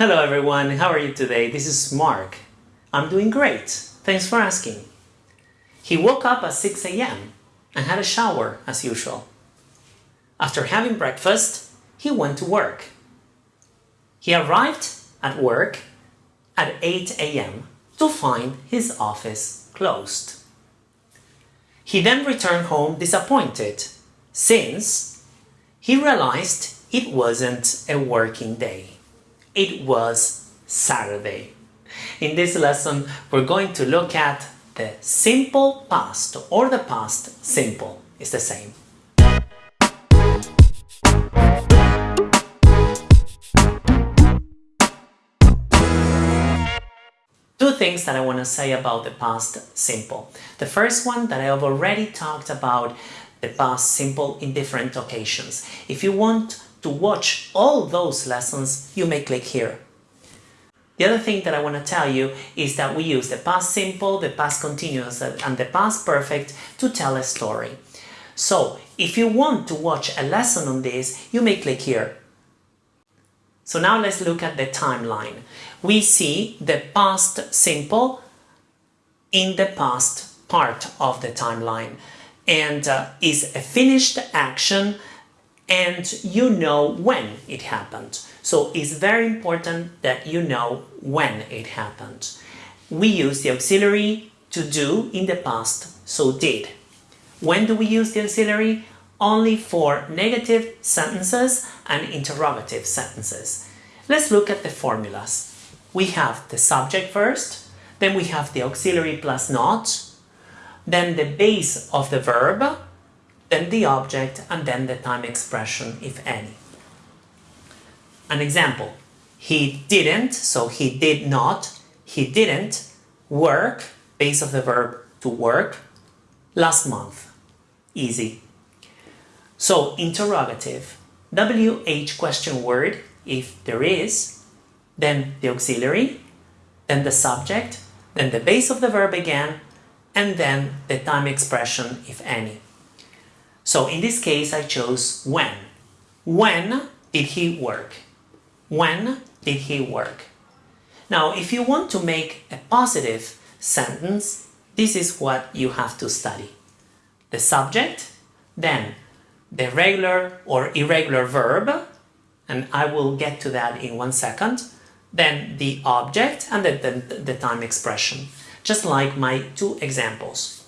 Hello everyone, how are you today? This is Mark. I'm doing great, thanks for asking. He woke up at 6 a.m. and had a shower as usual. After having breakfast, he went to work. He arrived at work at 8 a.m. to find his office closed. He then returned home disappointed since he realized it wasn't a working day. It was Saturday. In this lesson, we're going to look at the simple past or the past simple It's the same. Two things that I want to say about the past simple. The first one that I have already talked about the past simple in different occasions. If you want to watch all those lessons, you may click here. The other thing that I want to tell you is that we use the past simple, the past continuous and the past perfect to tell a story. So if you want to watch a lesson on this, you may click here. So now let's look at the timeline. We see the past simple in the past part of the timeline and uh, is a finished action and you know when it happened. So it's very important that you know when it happened. We use the auxiliary to do in the past, so did. When do we use the auxiliary? Only for negative sentences and interrogative sentences. Let's look at the formulas. We have the subject first, then we have the auxiliary plus not, then the base of the verb, then the object, and then the time expression, if any. An example, he didn't, so he did not, he didn't work, base of the verb to work, last month. Easy. So, interrogative, WH question word, if there is, then the auxiliary, then the subject, then the base of the verb again, and then the time expression, if any. So in this case, I chose when. When did he work? When did he work? Now, if you want to make a positive sentence, this is what you have to study. The subject, then the regular or irregular verb, and I will get to that in one second, then the object and the, the, the time expression just like my two examples.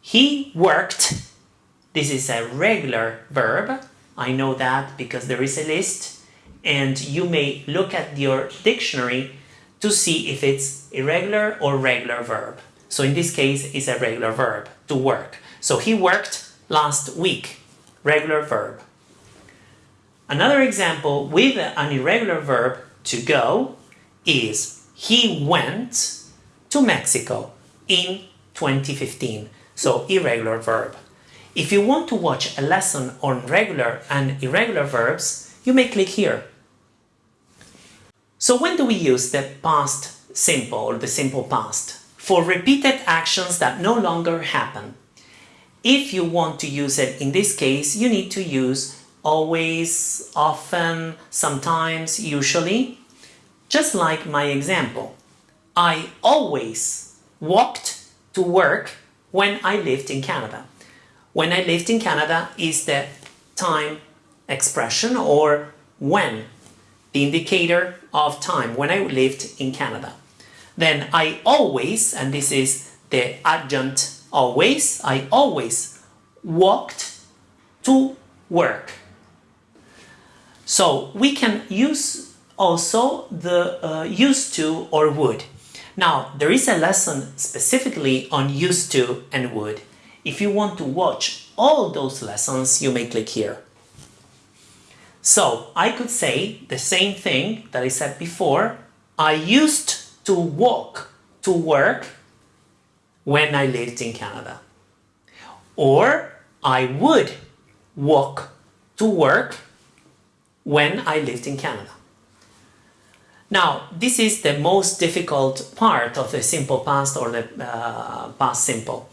He worked, this is a regular verb, I know that because there is a list, and you may look at your dictionary to see if it's irregular or regular verb. So in this case, it's a regular verb, to work. So he worked last week, regular verb. Another example with an irregular verb, to go, is he went to Mexico in 2015. So irregular verb. If you want to watch a lesson on regular and irregular verbs, you may click here. So when do we use the past simple or the simple past? For repeated actions that no longer happen. If you want to use it in this case, you need to use always, often, sometimes, usually, just like my example. I always walked to work when I lived in Canada. When I lived in Canada is the time expression or when, the indicator of time, when I lived in Canada. Then I always, and this is the adjunct always, I always walked to work. So we can use also the uh, used to or would. Now, there is a lesson specifically on used to and would. If you want to watch all those lessons, you may click here. So, I could say the same thing that I said before. I used to walk to work when I lived in Canada. Or I would walk to work when I lived in Canada. Now, this is the most difficult part of the simple past or the uh, past simple.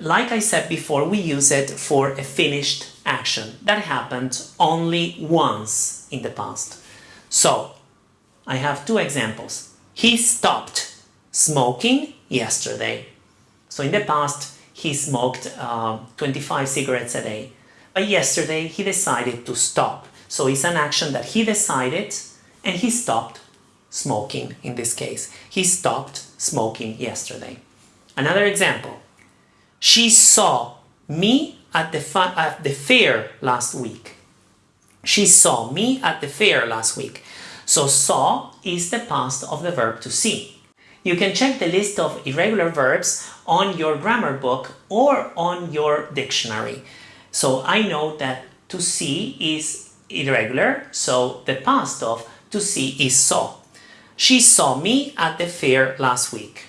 Like I said before, we use it for a finished action that happened only once in the past. So, I have two examples. He stopped smoking yesterday. So in the past, he smoked uh, 25 cigarettes a day. But yesterday, he decided to stop. So it's an action that he decided and he stopped smoking in this case. He stopped smoking yesterday. Another example. She saw me at the, at the fair last week. She saw me at the fair last week. So saw is the past of the verb to see. You can check the list of irregular verbs on your grammar book or on your dictionary. So I know that to see is irregular, so the past of to see is saw. She saw me at the fair last week.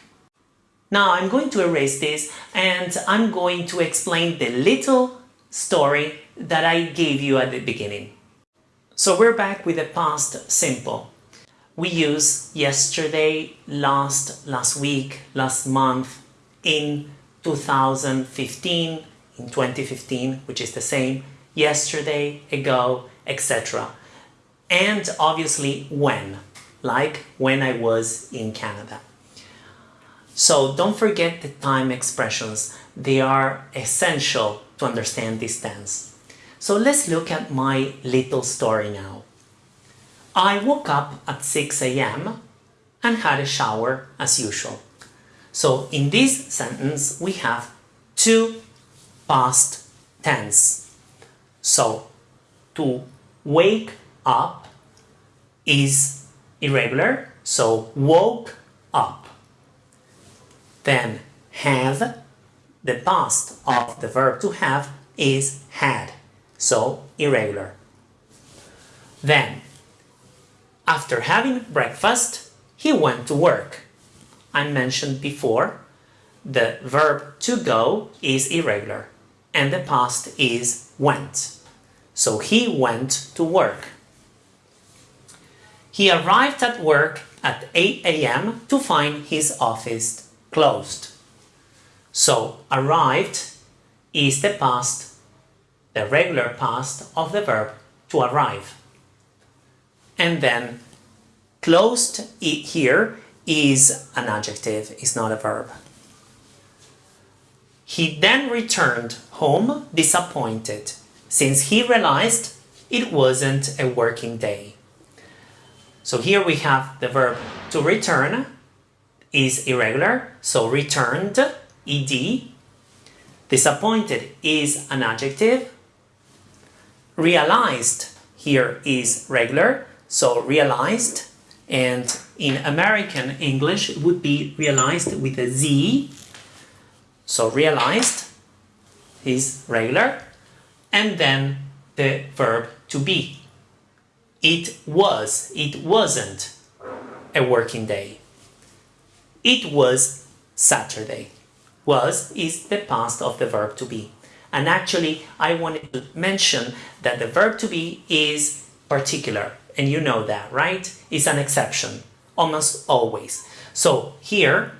Now I'm going to erase this and I'm going to explain the little story that I gave you at the beginning. So we're back with the past simple. We use yesterday, last, last week, last month, in 2015, in 2015, which is the same, yesterday, ago, etc. And obviously when, like when I was in Canada. So don't forget the time expressions. They are essential to understand this tense. So let's look at my little story now. I woke up at 6 a.m. and had a shower as usual. So in this sentence we have two past tense. So to wake up is irregular, so woke up. Then have, the past of the verb to have is had, so irregular. Then after having breakfast, he went to work. I mentioned before, the verb to go is irregular and the past is went. So he went to work. He arrived at work at 8 a.m. to find his office closed. So arrived is the past, the regular past of the verb to arrive and then closed here is an adjective, is not a verb. He then returned home disappointed since he realized it wasn't a working day. So here we have the verb to return is irregular, so returned, ed. Disappointed is an adjective. Realized here is regular, so realized, and in American English it would be realized with a Z. So realized is regular, and then the verb to be. It was, it wasn't a working day. It was Saturday. Was is the past of the verb to be. And actually, I wanted to mention that the verb to be is particular and you know that, right? It's an exception, almost always. So here,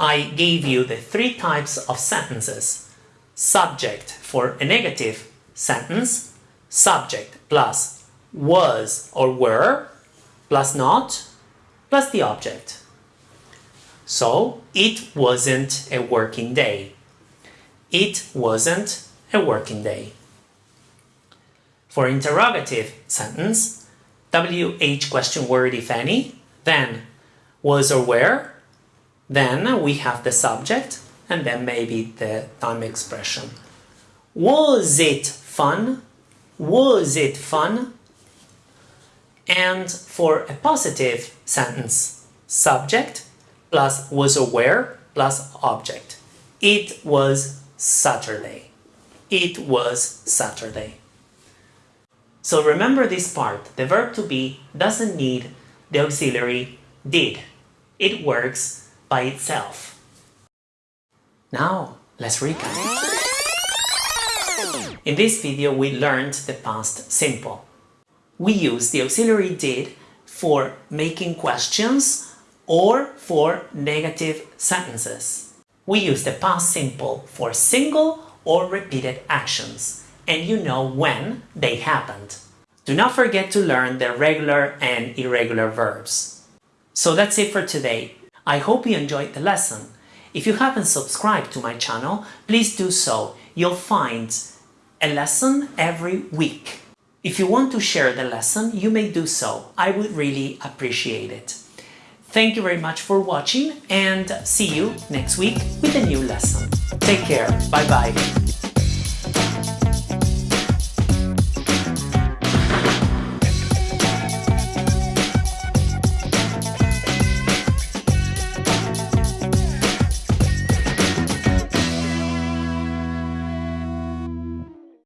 I gave you the three types of sentences. Subject for a negative sentence, subject plus was or were, plus not, plus the object. So, it wasn't a working day. It wasn't a working day. For interrogative sentence, WH question word if any, then was or were, then we have the subject, and then maybe the time expression. Was it fun? Was it fun? And for a positive sentence, subject plus was or were plus object. It was Saturday. It was Saturday. So remember this part, the verb to be doesn't need the auxiliary did. It works by itself. Now, let's recap. In this video, we learned the past simple. We use the auxiliary did for making questions or for negative sentences. We use the past simple for single or repeated actions and you know when they happened. Do not forget to learn the regular and irregular verbs. So that's it for today. I hope you enjoyed the lesson. If you haven't subscribed to my channel, please do so. You'll find a lesson every week. If you want to share the lesson, you may do so. I would really appreciate it. Thank you very much for watching and see you next week with a new lesson. Take care. Bye bye.